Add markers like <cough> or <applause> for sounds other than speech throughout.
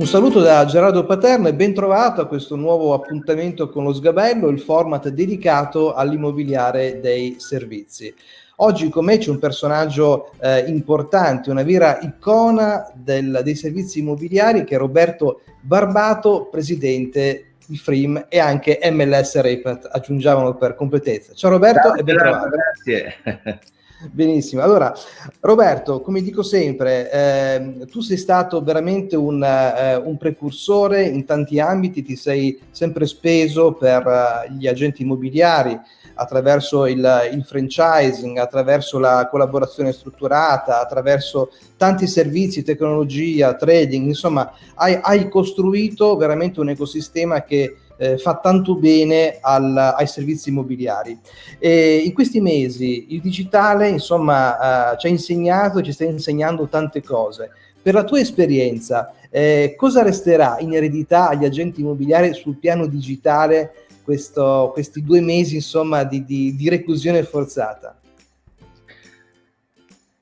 Un saluto da Gerardo Paterno e ben trovato a questo nuovo appuntamento con lo Sgabello, il format dedicato all'immobiliare dei servizi. Oggi con me c'è un personaggio eh, importante, una vera icona del, dei servizi immobiliari che è Roberto Barbato, presidente di FRIM e anche MLS Repat, aggiungiamolo per completezza. Ciao Roberto Ciao, e ben trovato. Grazie. Benissimo, allora Roberto, come dico sempre, eh, tu sei stato veramente un, eh, un, precursore in tanti ambiti, ti sei sempre speso per uh, gli agenti immobiliari attraverso il, il, franchising, attraverso la collaborazione strutturata, attraverso tanti servizi, tecnologia, trading, insomma hai, hai costruito veramente un ecosistema che eh, fa tanto bene al, ai servizi immobiliari. E in questi mesi il digitale insomma eh, ci ha insegnato, ci sta insegnando tante cose. Per la tua esperienza, eh, cosa resterà in eredità agli agenti immobiliari sul piano digitale questo, questi due mesi insomma di, di, di reclusione forzata?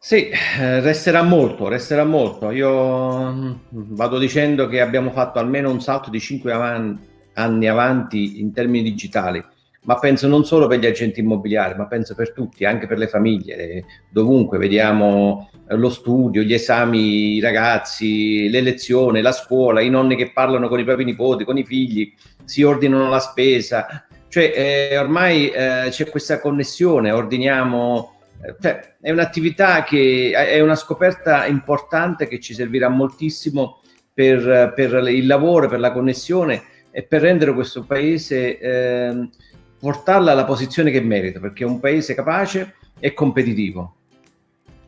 Sì, eh, resterà molto, resterà molto. Io mm, vado dicendo che abbiamo fatto almeno un salto di 5 avanti, anni avanti in termini digitali, ma penso non solo per gli agenti immobiliari, ma penso per tutti, anche per le famiglie. Dovunque vediamo eh, lo studio, gli esami, i ragazzi, le lezioni, la scuola, i nonni che parlano con i propri nipoti, con i figli, si ordinano la spesa. Cioè eh, ormai eh, c'è questa connessione, ordiniamo... Eh, cioè, è un'attività che è una scoperta importante che ci servirà moltissimo per, per il lavoro, per la connessione e per rendere questo paese, eh, portarla alla posizione che merita, perché è un paese capace e competitivo.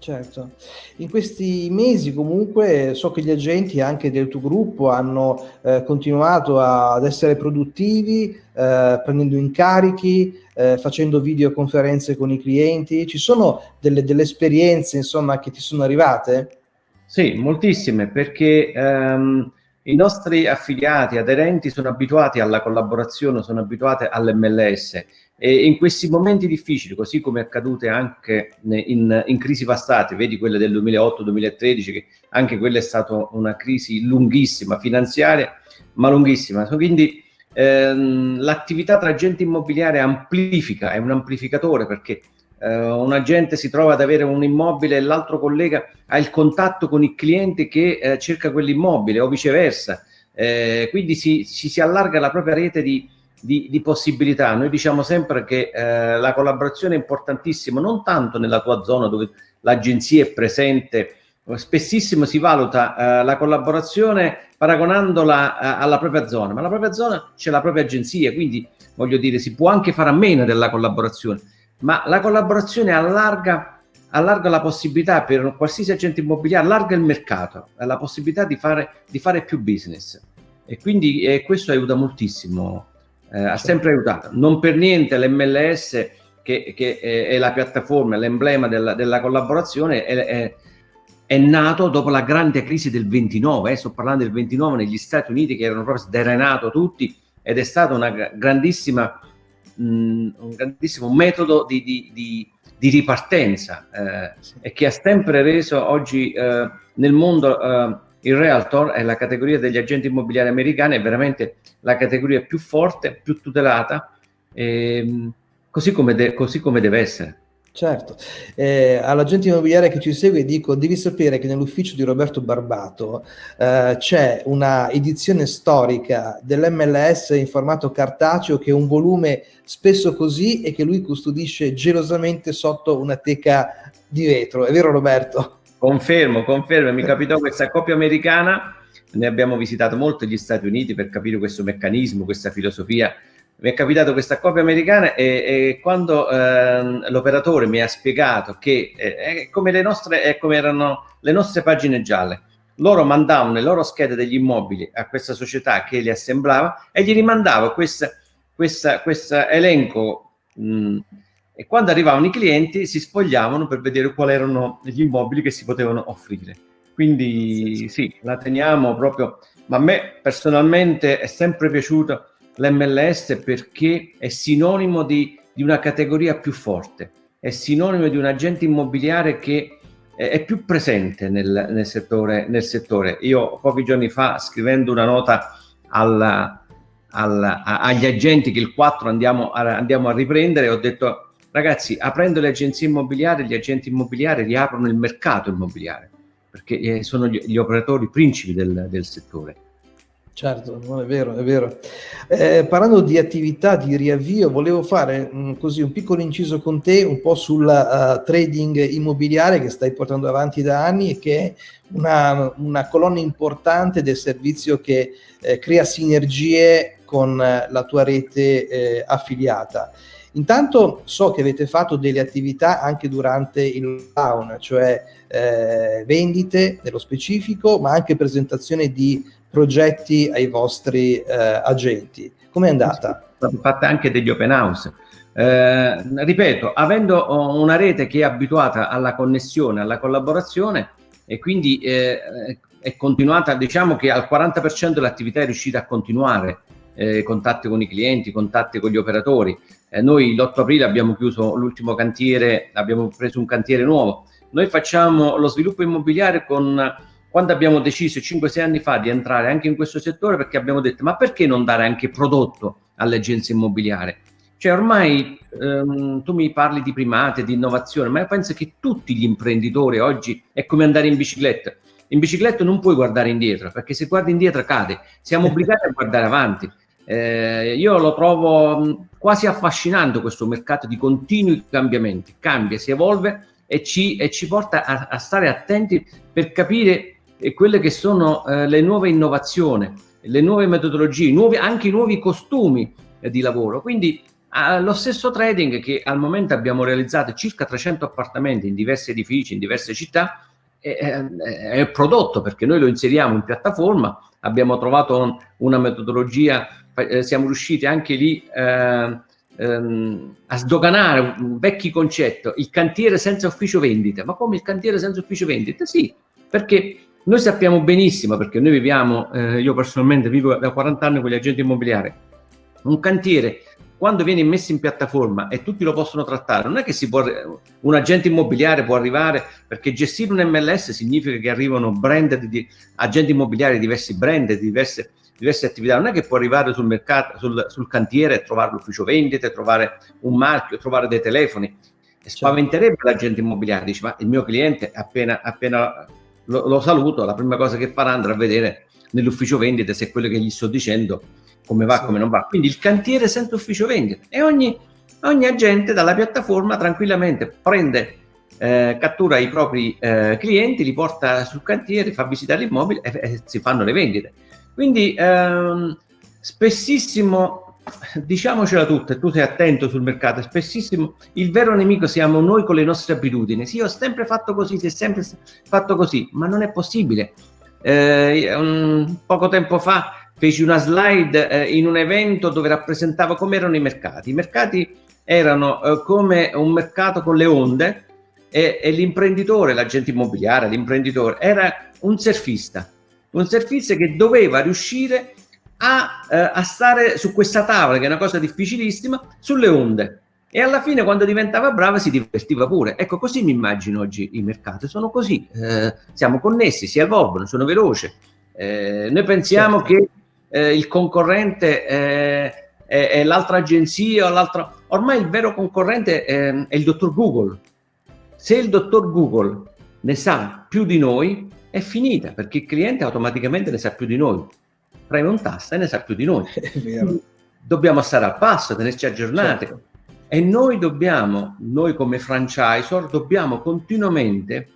Certo, in questi mesi comunque so che gli agenti anche del tuo gruppo hanno eh, continuato a, ad essere produttivi, eh, prendendo incarichi, eh, facendo videoconferenze con i clienti. Ci sono delle, delle esperienze insomma che ti sono arrivate? Sì, moltissime, perché ehm, i nostri affiliati, aderenti sono abituati alla collaborazione, sono abituati all'MLS e in questi momenti difficili, così come accadute anche in, in crisi passate, vedi quelle del 2008-2013, che anche quella è stata una crisi lunghissima, finanziaria, ma lunghissima. Quindi ehm, l'attività tra agente immobiliare amplifica, è un amplificatore perché eh, un agente si trova ad avere un immobile e l'altro collega ha il contatto con il cliente che eh, cerca quell'immobile o viceversa. Eh, quindi si, si, si, allarga la propria rete di, di, di possibilità. Noi diciamo sempre che eh, la collaborazione è importantissima, non tanto nella tua zona dove l'agenzia è presente, spessissimo si valuta eh, la collaborazione paragonandola eh, alla propria zona, ma la propria zona c'è la propria agenzia, quindi voglio dire si può anche fare a meno della collaborazione ma la collaborazione allarga, allarga la possibilità per qualsiasi agente immobiliare, allarga il mercato, la possibilità di fare, di fare più business. E quindi eh, questo aiuta moltissimo, eh, ha sempre aiutato. Non per niente l'MLS, che, che è, è, la piattaforma, l'emblema della, della, collaborazione, è, è, è, nato dopo la grande crisi del 29, eh, sto parlando del 29 negli Stati Uniti che erano proprio sderenato tutti ed è stata una grandissima mh, un grandissimo metodo di, di, di, di ripartenza eh, e che ha sempre reso oggi eh, nel mondo eh, il realtor è la categoria degli agenti immobiliari americani, è veramente la categoria più forte, più tutelata, ehm, così come, così come deve essere. Certo, eh, all'agente immobiliare che ci segue dico, devi sapere che nell'ufficio di Roberto Barbato eh, c'è una edizione storica dell'MLS in formato cartaceo che è un volume spesso così e che lui custodisce gelosamente sotto una teca di vetro, è vero Roberto? Confermo, confermo, mi capitò questa coppia americana, ne abbiamo visitato molto gli Stati Uniti per capire questo meccanismo, questa filosofia mi è capitato questa coppia americana e, e quando eh, l'operatore mi ha spiegato che eh, è come le nostre, è come erano le nostre pagine gialle, loro mandavano le loro schede degli immobili a questa società che li assemblava e gli rimandava questo elenco mh, e quando arrivavano i clienti si spogliavano per vedere quali erano gli immobili che si potevano offrire. Quindi sì, la teniamo proprio, ma a me personalmente è sempre piaciuto l'MLS perché è sinonimo di, di, una categoria più forte, è sinonimo di un agente immobiliare che è più presente nel, nel, settore, nel, settore, Io pochi giorni fa, scrivendo una nota alla, alla, agli agenti che il 4 andiamo a, andiamo a riprendere, ho detto ragazzi, aprendo le agenzie immobiliari, gli agenti immobiliari riaprono il mercato immobiliare, perché eh, sono gli, gli operatori principi del, del settore. Certo, è vero, è vero. Eh, parlando di attività di riavvio, volevo fare mh, mm, così un piccolo inciso con te un po' sul uh, trading immobiliare che stai portando avanti da anni e che è una, una colonna importante del servizio che eh, crea sinergie con eh, la tua rete eh, affiliata. Intanto so che avete fatto delle attività anche durante il lockdown, cioè eh, vendite nello specifico, ma anche presentazione di progetti ai vostri eh, agenti. Come è andata? Sono fatte anche degli open house. Eh, ripeto, avendo una rete che è abituata alla connessione, alla collaborazione e quindi eh, è continuata, diciamo che al 40% l'attività è riuscita a continuare, eh, contatti con i clienti, contatti con gli operatori. Eh, noi l'8 aprile abbiamo chiuso l'ultimo cantiere, abbiamo preso un cantiere nuovo. Noi facciamo lo sviluppo immobiliare con quando abbiamo deciso 5-6 anni fa di entrare anche in questo settore perché abbiamo detto ma perché non dare anche prodotto alle agenzie immobiliari? Cioè ormai ehm, tu mi parli di primate, di innovazione, ma io penso che tutti gli imprenditori oggi è come andare in bicicletta. In bicicletta non puoi guardare indietro, perché se guardi indietro cade. Siamo <laughs> obbligati a guardare avanti. Eh, io lo trovo quasi affascinante questo mercato di continui cambiamenti. Cambia, si evolve e ci, e ci porta a, a stare attenti per capire e quelle che sono eh, le nuove innovazioni, le nuove metodologie, nuovi, anche i nuovi costumi eh, di lavoro. Quindi eh, lo stesso trading che al momento abbiamo realizzato circa 300 appartamenti in diversi edifici, in diverse città, è, è prodotto perché noi lo inseriamo in piattaforma, abbiamo trovato un, una metodologia, eh, siamo riusciti anche lì eh, a sdoganare un vecchio concetto, il cantiere senza ufficio vendita. Ma come il cantiere senza ufficio vendita? Sì, perché noi sappiamo benissimo, perché noi viviamo, eh, io personalmente vivo da 40 anni con gli agenti immobiliari, un cantiere quando viene messo in piattaforma e tutti lo possono trattare, non è che può, un agente immobiliare può arrivare, perché gestire un MLS significa che arrivano brand di agenti immobiliari, diversi brand, diverse, diverse attività, non è che può arrivare sul mercato, sul, sul cantiere e trovare l'ufficio vendite, trovare un marchio, trovare dei telefoni. E certo. spaventerebbe l'agente immobiliare, dice ma il mio cliente appena, appena lo, lo, saluto, la prima cosa che farà andrà a vedere nell'ufficio vendite se quello che gli sto dicendo come va, sì. come non va. Quindi il cantiere senza ufficio vendite e ogni, ogni agente dalla piattaforma tranquillamente prende, eh, cattura i propri eh, clienti, li porta sul cantiere, fa visitare l'immobile e, e, si fanno le vendite. Quindi ehm, spessissimo diciamocela tutta, tu sei attento sul mercato, spessissimo il vero nemico siamo noi con le nostre abitudini. Sì, ho sempre fatto così, si è sempre fatto così, ma non è possibile. Eh, un, poco tempo fa feci una slide eh, in un evento dove rappresentavo come erano i mercati. I mercati erano eh, come un mercato con le onde e, e l'imprenditore, l'agente immobiliare, l'imprenditore, era un surfista, un surfista che doveva riuscire a, eh, a stare su questa tavola, che è una cosa difficilissima, sulle onde. E alla fine, quando diventava brava, si divertiva pure. Ecco, così mi immagino oggi i mercati. Sono così, eh, siamo connessi, si evolvono, sono veloci. Eh, noi pensiamo certo. che eh, il concorrente è, è l'altra agenzia o l'altra... Ormai il vero concorrente è, è il dottor Google. Se il dottor Google ne sa più di noi, è finita, perché il cliente automaticamente ne sa più di noi preme un tasto e ne sa più di noi. <laughs> Dobbiamo stare al passo, tenerci aggiornati. Certo. E noi dobbiamo, noi come franchisor, dobbiamo continuamente,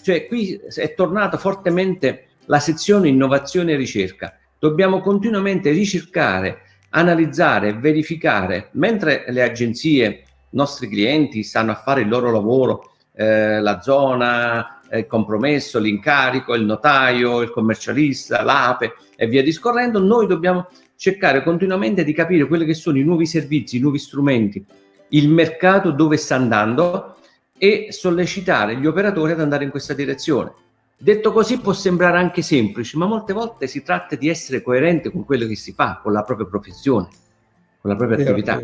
cioè qui è tornata fortemente la sezione innovazione e ricerca. Dobbiamo continuamente ricercare, analizzare, verificare, mentre le agenzie, i nostri clienti stanno a fare il loro lavoro, eh, la zona, il compromesso, l'incarico, il notaio, il commercialista, l'ape e via discorrendo, noi dobbiamo cercare continuamente di capire quelli che sono i nuovi servizi, i nuovi strumenti, il mercato dove sta andando e sollecitare gli operatori ad andare in questa direzione. Detto così può sembrare anche semplice, ma molte volte si tratta di essere coerente con quello che si fa, con la propria professione, con la propria attività.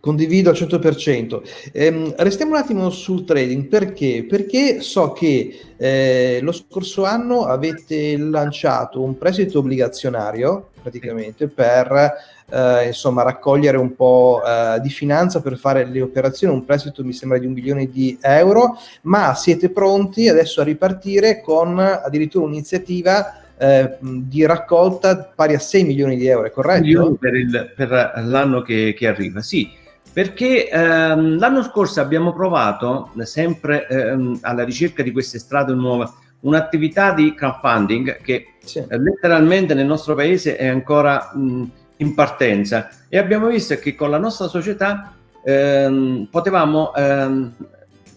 Condivido al 100%. Ehm, restiamo un attimo sul trading, perché? Perché so che eh, lo scorso anno avete lanciato un prestito obbligazionario, praticamente, per eh, insomma, raccogliere un po' eh, di finanza per fare le operazioni, un prestito mi sembra di un milione di euro, ma siete pronti adesso a ripartire con addirittura un'iniziativa eh, di raccolta pari a 6 milioni di euro, è corretto? Per, per l'anno che, che arriva, sì perché ehm, l'anno scorso abbiamo provato, sempre ehm, alla ricerca di queste strade nuove, un'attività di crowdfunding che sì. eh, letteralmente nel nostro paese è ancora mh, in partenza e abbiamo visto che con la nostra società ehm, potevamo, ehm,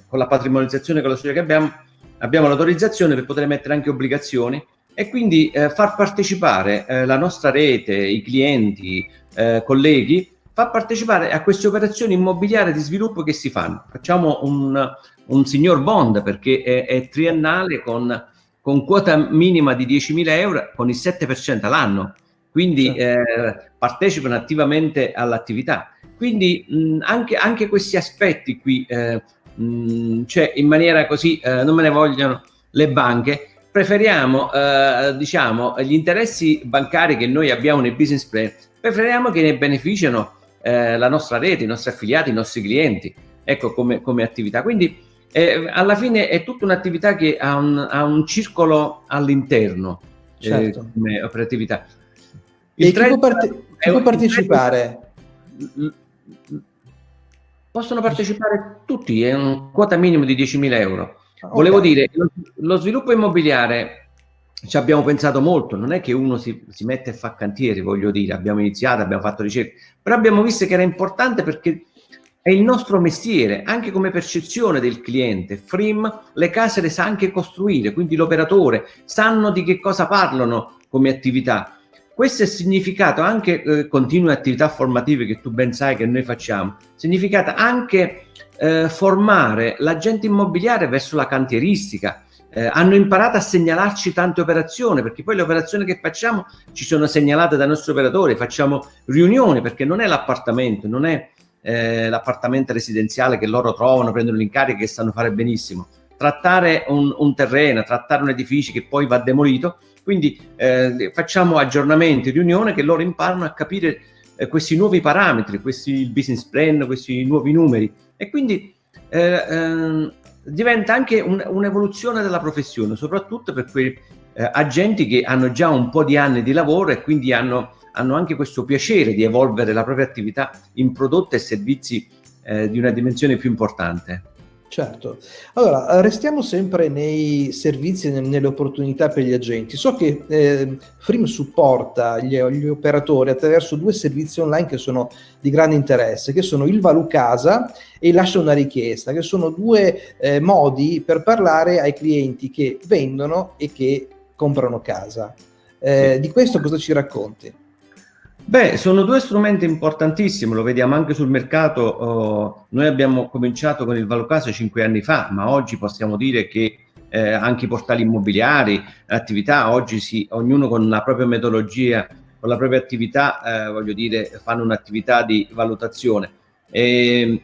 con la patrimonializzazione con la società che abbiamo, abbiamo l'autorizzazione per poter mettere anche obbligazioni e quindi eh, far partecipare eh, la nostra rete, i clienti, eh, colleghi fa partecipare a queste operazioni immobiliari di sviluppo che si fanno. Facciamo un, un signor bond perché è, è triennale con, con, quota minima di 10.000 euro con il 7% all'anno, quindi eh, partecipano attivamente all'attività. Quindi mh, anche, anche, questi aspetti qui, eh, mh, cioè in maniera così, eh, non me ne vogliono le banche, preferiamo eh, diciamo gli interessi bancari che noi abbiamo nel business plan, preferiamo che ne beneficiano eh, la nostra rete, i nostri affiliati, i nostri clienti, ecco come, come attività. Quindi eh, alla fine è tutta un'attività che ha un, ha un circolo all'interno eh, certo. come operatività. Il e chi può, parte chi può partecipare? Possono partecipare tutti, è un quota minimo di 10.000 euro. Okay. Volevo dire, lo, lo sviluppo immobiliare ci abbiamo pensato molto, non è che uno si, si, mette e fa cantieri, voglio dire, abbiamo iniziato, abbiamo fatto ricerche, però abbiamo visto che era importante perché è il nostro mestiere, anche come percezione del cliente. Frim le case le sa anche costruire, quindi l'operatore sanno di che cosa parlano come attività. Questo è significato anche eh, continue attività formative che tu ben sai che noi facciamo, significato anche eh, formare l'agente immobiliare verso la cantieristica, eh, hanno imparato a segnalarci tante operazioni, perché poi le operazioni che facciamo ci sono segnalate dai nostri operatori, facciamo riunioni, perché non è l'appartamento, non è eh, l'appartamento residenziale che loro trovano, prendono l'incarico che sanno fare benissimo. Trattare un, un, terreno, trattare un edificio che poi va demolito, quindi eh, facciamo aggiornamenti, riunioni che loro imparano a capire eh, questi nuovi parametri, questi business plan, questi nuovi numeri e quindi eh, ehm, diventa anche un, un'evoluzione della professione, soprattutto per quei eh, agenti che hanno già un po' di anni di lavoro e quindi hanno, hanno anche questo piacere di evolvere la propria attività in prodotti e servizi eh, di una dimensione più importante. Certo. Allora, restiamo sempre nei servizi e nelle opportunità per gli agenti. So che eh, Frim supporta gli, gli, operatori attraverso due servizi online che sono di grande interesse, che sono il Valu Casa e il Lascia una richiesta, che sono due eh, modi per parlare ai clienti che vendono e che comprano casa. Eh, di questo cosa ci racconti? Beh, sono due strumenti importantissimi, lo vediamo anche sul mercato. Oh, noi abbiamo cominciato con il Valocasa cinque anni fa, ma oggi possiamo dire che eh, anche i portali immobiliari, attività, oggi sì, ognuno con la propria metodologia, con la propria attività, eh, voglio dire, fanno un'attività di valutazione. E,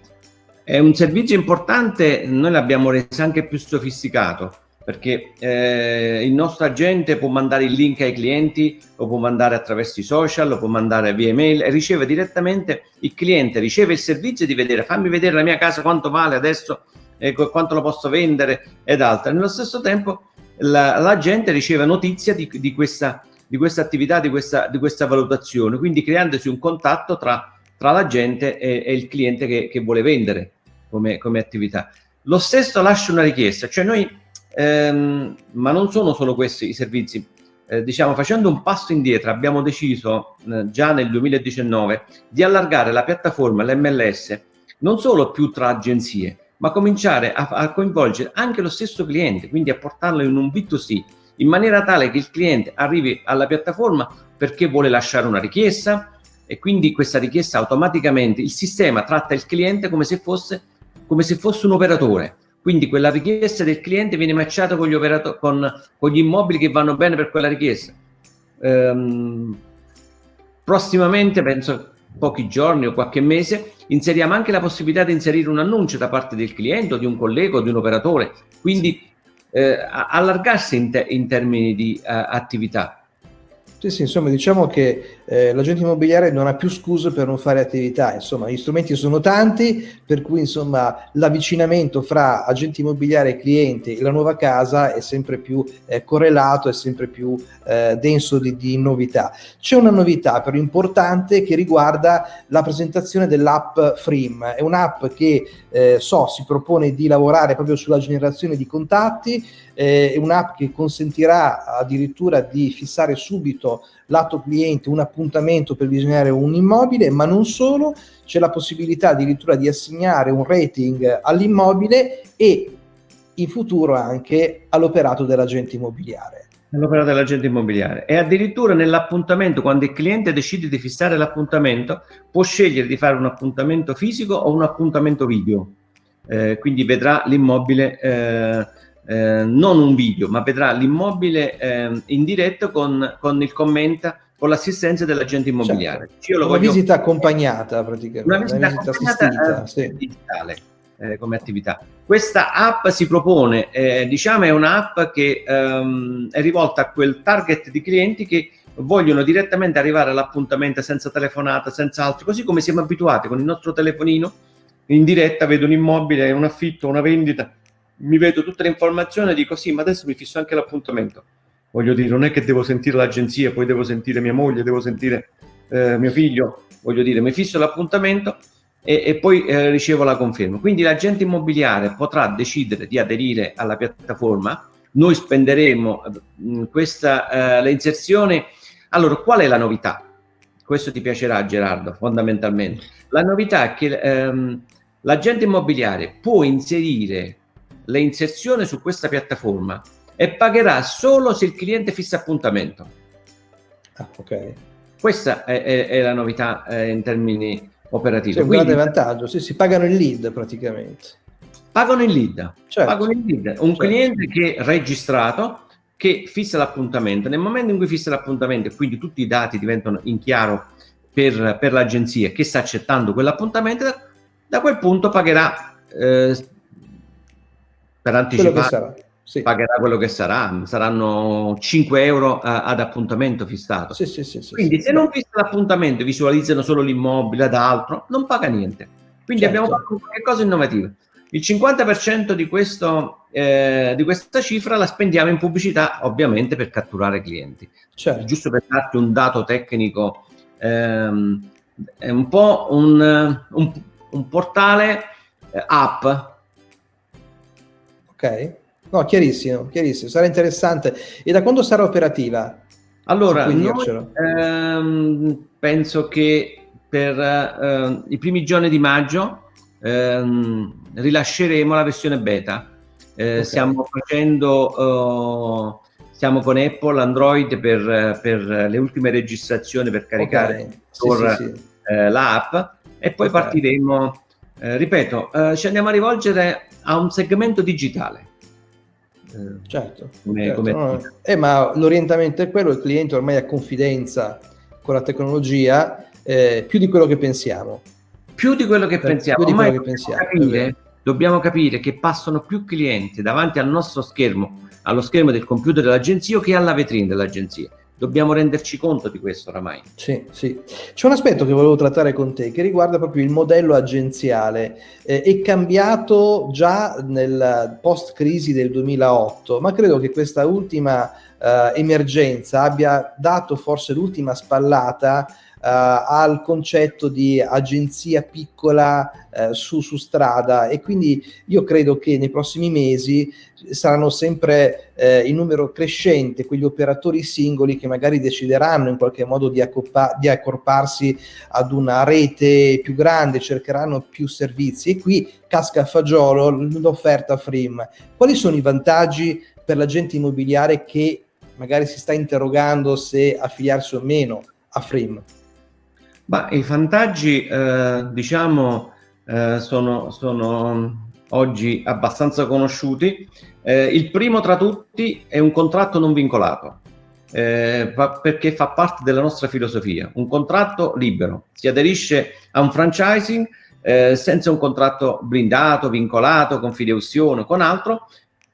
è un servizio importante, noi l'abbiamo reso anche più sofisticato perché eh, il nostro agente può mandare il link ai clienti, lo può mandare attraverso i social, lo può mandare via email e riceve direttamente, il cliente riceve il servizio di vedere, fammi vedere la mia casa quanto vale adesso, eh, quanto lo posso vendere ed altro. Nello stesso tempo l'agente la riceve notizia di, di, questa, di questa attività, di questa, di questa valutazione, quindi creandosi un contatto tra, tra l'agente e, e, il cliente che, che vuole vendere come, come attività. Lo stesso lascia una richiesta, cioè noi Ehm, ma non sono solo questi i servizi. Eh, diciamo, facendo un passo indietro, abbiamo deciso eh, già nel 2019 di allargare la piattaforma, l'MLS, non solo più tra agenzie, ma cominciare a, a, coinvolgere anche lo stesso cliente, quindi a portarlo in un B2C, in maniera tale che il cliente arrivi alla piattaforma perché vuole lasciare una richiesta e quindi questa richiesta automaticamente il sistema tratta il cliente come se fosse, come se fosse un operatore quindi quella richiesta del cliente viene matchata con gli, con, con gli immobili che vanno bene per quella richiesta. Ehm, prossimamente penso pochi giorni o qualche mese, inseriamo anche la possibilità di inserire un annuncio da parte del cliente o di un collega o di un operatore, quindi eh, allargarsi in, te in, termini di uh, attività. Sì, sì, insomma, diciamo che eh, l'agente immobiliare non ha più scuse per non fare attività, insomma, gli strumenti sono tanti, per cui, insomma, l'avvicinamento fra agente immobiliare e cliente e la nuova casa è sempre più eh, correlato, è sempre più eh, denso di, di novità. C'è una novità però importante che riguarda la presentazione dell'app Freem, è un'app che, eh, so, si propone di lavorare proprio sulla generazione di contatti, è un'app che consentirà addirittura di fissare subito lato cliente un appuntamento per visionare un immobile, ma non solo, c'è la possibilità addirittura di assegnare un rating all'immobile e in futuro anche all'operato dell'agente immobiliare. All'operato dell'agente immobiliare e addirittura nell'appuntamento, quando il cliente decide di fissare l'appuntamento, può scegliere di fare un appuntamento fisico o un appuntamento video. Eh, quindi vedrà l'immobile eh, eh, non un video, ma vedrà l'immobile eh, in diretta con, con il commenta con l'assistenza dell'agente immobiliare. Certo. una voglio... visita accompagnata praticamente. Una visita, una visita assistita, eh, sì. digitale eh, come attività. Questa app si propone, eh, diciamo è un'app che ehm, è rivolta a quel target di clienti che vogliono direttamente arrivare all'appuntamento senza telefonata, senza altro, così come siamo abituati con il nostro telefonino in diretta, vedo un immobile, un affitto, una vendita, mi vedo tutte le informazioni e dico sì, ma adesso mi fisso anche l'appuntamento. Voglio dire, non è che devo sentire l'agenzia, poi devo sentire mia moglie, devo sentire eh, mio figlio, voglio dire, mi fisso l'appuntamento e, e, poi eh, ricevo la conferma. Quindi l'agente immobiliare potrà decidere di aderire alla piattaforma, noi spenderemo mh, questa, eh, le inserzioni. Allora, qual è la novità? Questo ti piacerà Gerardo, fondamentalmente. La novità è che ehm, l'agente immobiliare può inserire le inserzioni su questa piattaforma e pagherà solo se il cliente fissa appuntamento. Ah, ok. Questa è, è, è la novità eh, in termini operativi. C'è un Quindi, grande vantaggio, sì, si pagano il lead praticamente. Pagano il lead, certo. pagano il lead. Un certo. cliente che è registrato, che fissa l'appuntamento. Nel momento in cui fissa l'appuntamento e quindi tutti i dati diventano in chiaro per, per l'agenzia che sta accettando quell'appuntamento, da, da quel punto pagherà eh, per anticipare sì. pagherà quello che sarà, saranno 5 euro a, ad appuntamento fissato. Sì, sì, sì, Quindi se non fissa l'appuntamento, visualizzano solo l'immobile ad altro, non paga niente. Quindi certo. abbiamo fatto qualcosa innovativo. Il 50% di, questo, eh, di questa cifra la spendiamo in pubblicità, ovviamente per catturare clienti. Certo. Giusto per darti un dato tecnico, ehm, è un po' un, un, un portale eh, app Ok, no, chiarissimo, chiarissimo, sarà interessante. E da quando sarà operativa? Allora, noi, ehm, penso che per eh, i primi giorni di maggio ehm, rilasceremo la versione beta. Eh, okay. Stiamo facendo, uh, stiamo con Apple, Android per, per, le ultime registrazioni per caricare okay. sì, sì, sì. eh, l'app e poi okay. partiremo. Eh, ripeto, eh, ci andiamo a rivolgere a un segmento digitale. Eh, certo, come, certo come... No, eh, ma l'orientamento è quello, il cliente ormai ha confidenza con la tecnologia eh, più di quello che pensiamo. Più di quello che pensiamo, più di quello che pensiamo. Capire, dobbiamo capire che passano più clienti davanti al nostro schermo, allo schermo del computer dell'agenzia che alla vetrina dell'agenzia dobbiamo renderci conto di questo oramai. Sì, sì. C'è un aspetto che volevo trattare con te che riguarda proprio il modello agenziale. Eh, è cambiato già nel post-crisi del 2008, ma credo che questa ultima eh, emergenza abbia dato forse l'ultima spallata al concetto di agenzia piccola uh, su, su, strada e quindi io credo che nei prossimi mesi saranno sempre uh, in numero crescente quegli operatori singoli che magari decideranno in qualche modo di, di accorparsi ad una rete più grande, cercheranno più servizi e qui casca a fagiolo l'offerta Frim. Quali sono i vantaggi per l'agente immobiliare che magari si sta interrogando se affiliarsi o meno a Frim? Ma i vantaggi, eh, diciamo, eh, sono, sono, oggi abbastanza conosciuti. Eh, il primo tra tutti è un contratto non vincolato. eh, perché fa parte della nostra filosofia. Un contratto libero, si aderisce a un franchising eh, senza un contratto blindato, vincolato, con fideuzione, con altro,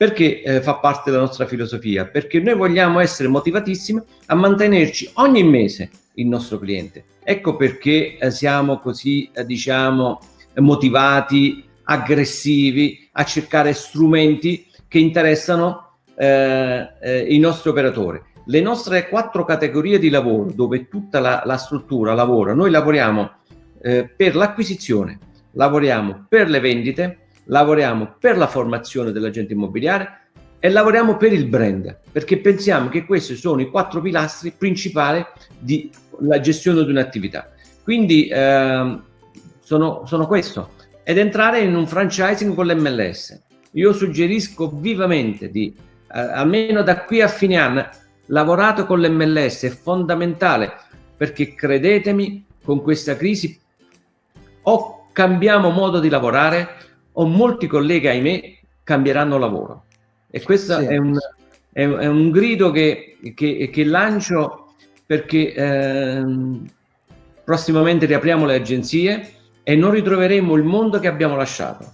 perché eh, fa parte della nostra filosofia, perché noi vogliamo essere motivatissimi a mantenerci ogni mese il nostro cliente. Ecco perché eh, siamo così, eh, diciamo, motivati, aggressivi a cercare strumenti che interessano eh, eh, i nostri operatori. Le nostre quattro categorie di lavoro, dove tutta la, la struttura lavora, noi lavoriamo eh, per l'acquisizione, lavoriamo per le vendite, lavoriamo per la formazione dell'agente immobiliare e lavoriamo per il brand, perché pensiamo che questi sono i quattro pilastri principali della gestione di un'attività. Quindi eh, sono, sono questo. Ed entrare in un franchising con l'MLS. Io suggerisco vivamente di, eh, almeno da qui a fine anno, lavorate con l'MLS, è fondamentale, perché credetemi, con questa crisi o cambiamo modo di lavorare o molti colleghi, ahimè, cambieranno lavoro. E questo sì. è, un, è, è, un, grido che, che, che lancio perché eh, prossimamente riapriamo le agenzie e non ritroveremo il mondo che abbiamo lasciato.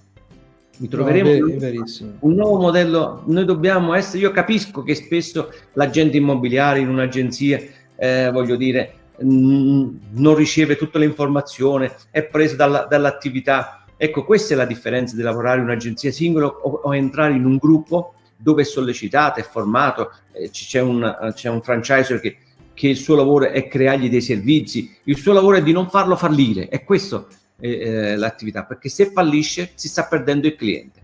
Ritroveremo no, un, un nuovo modello. Noi dobbiamo essere, io capisco che spesso l'agente immobiliare in un'agenzia, eh, voglio dire, non riceve tutte le informazioni, è preso dalla, dall'attività. Ecco, questa è la differenza di lavorare in un'agenzia singola o, o, entrare in un gruppo dove è sollecitato, è formato, eh, c'è, un, c'è un franchiser che, che, il suo lavoro è creargli dei servizi, il suo lavoro è di non farlo fallire, è questo eh, l'attività, perché se fallisce si sta perdendo il cliente.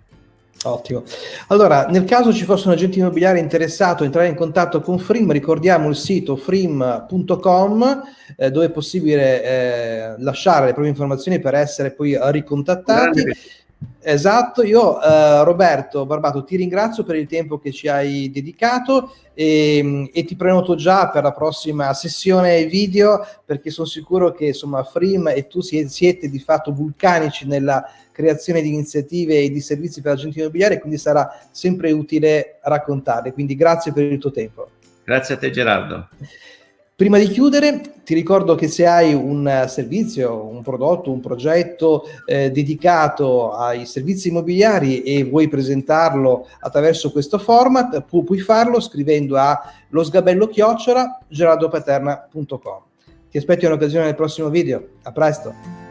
Ottimo. Allora, nel caso ci fosse un agente immobiliare interessato a entrare in contatto con Frim, ricordiamo il sito frim.com eh, dove è possibile eh, lasciare le proprie informazioni per essere poi ricontattati. Esatto, io eh, Roberto Barbato ti ringrazio per il tempo che ci hai dedicato e, e, ti prenoto già per la prossima sessione video perché sono sicuro che insomma Frim e tu siete di fatto vulcanici nella creazione di iniziative e di servizi per agenti immobiliari quindi sarà sempre utile raccontarle quindi grazie per il tuo tempo. Grazie a te Gerardo Prima di chiudere ti ricordo che se hai un servizio, un prodotto, un progetto eh, dedicato ai servizi immobiliari e vuoi presentarlo attraverso questo format, pu puoi farlo scrivendo a losgabello-gerardopaterna.com. Ti aspetto un'occasione nel prossimo video. A presto!